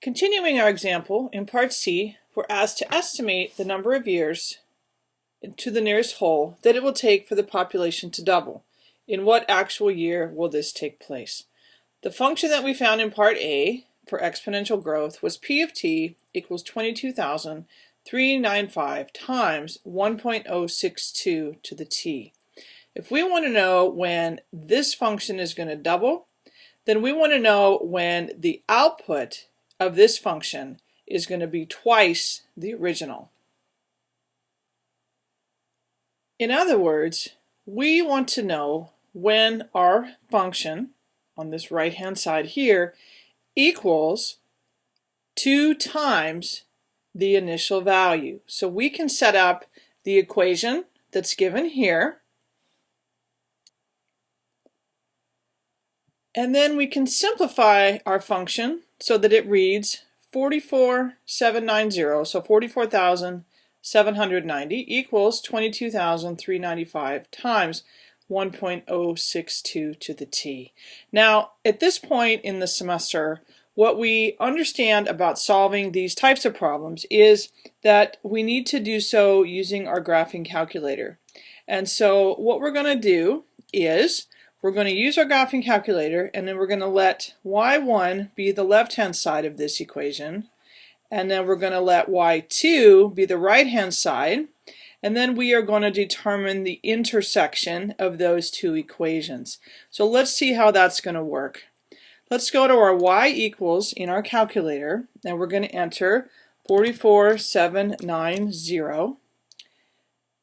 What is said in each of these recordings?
Continuing our example, in part C, we're asked to estimate the number of years to the nearest whole that it will take for the population to double. In what actual year will this take place? The function that we found in part A for exponential growth was p of t equals 22,395 times 1.062 to the t. If we want to know when this function is going to double, then we want to know when the output of this function is going to be twice the original. In other words, we want to know when our function on this right hand side here equals 2 times the initial value. So we can set up the equation that's given here and then we can simplify our function so that it reads 44790, so 44,790 equals 22,395 times 1.062 to the t. Now, at this point in the semester, what we understand about solving these types of problems is that we need to do so using our graphing calculator. And so what we're going to do is we're going to use our graphing calculator and then we're going to let y1 be the left hand side of this equation and then we're going to let y2 be the right hand side and then we are going to determine the intersection of those two equations. So let's see how that's going to work. Let's go to our y equals in our calculator and we're going to enter 44790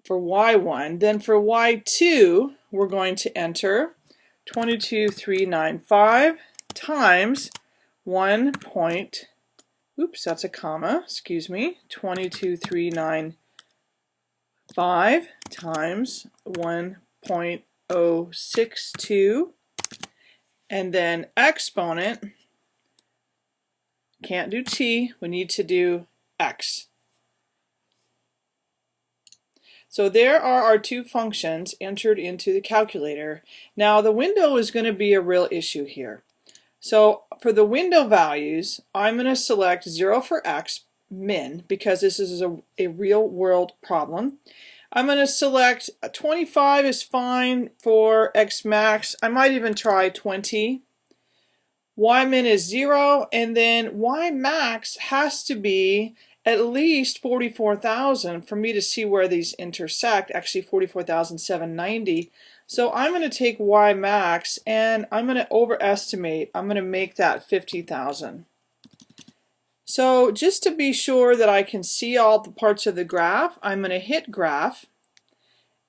for y1. Then for y2 we're going to enter 22395 times 1 point, oops, that's a comma, excuse me, 22395 times 1.062 and then exponent, can't do t, we need to do x. So there are our two functions entered into the calculator. Now the window is going to be a real issue here. So for the window values, I'm going to select 0 for x, min, because this is a, a real world problem. I'm going to select 25 is fine for x max. I might even try 20. Y min is 0, and then Y max has to be at least 44,000 for me to see where these intersect, actually 44,790. So I'm going to take Y max and I'm going to overestimate. I'm going to make that 50,000. So just to be sure that I can see all the parts of the graph, I'm going to hit graph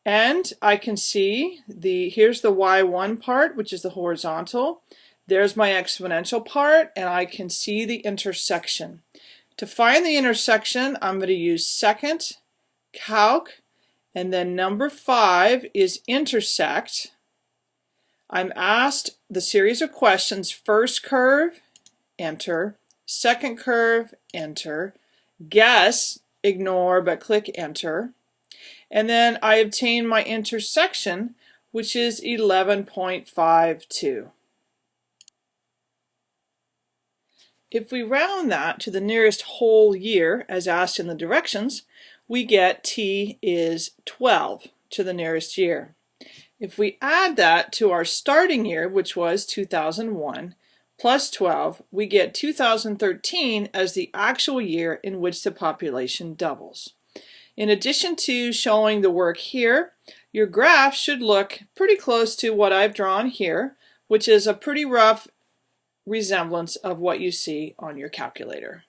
and I can see the here's the y1 part which is the horizontal. There's my exponential part and I can see the intersection. To find the intersection, I'm going to use second, calc, and then number five is intersect. I'm asked the series of questions, first curve, enter, second curve, enter, guess, ignore, but click enter. And then I obtain my intersection, which is 11.52. If we round that to the nearest whole year, as asked in the directions, we get t is 12 to the nearest year. If we add that to our starting year, which was 2001, plus 12, we get 2013 as the actual year in which the population doubles. In addition to showing the work here, your graph should look pretty close to what I've drawn here, which is a pretty rough resemblance of what you see on your calculator.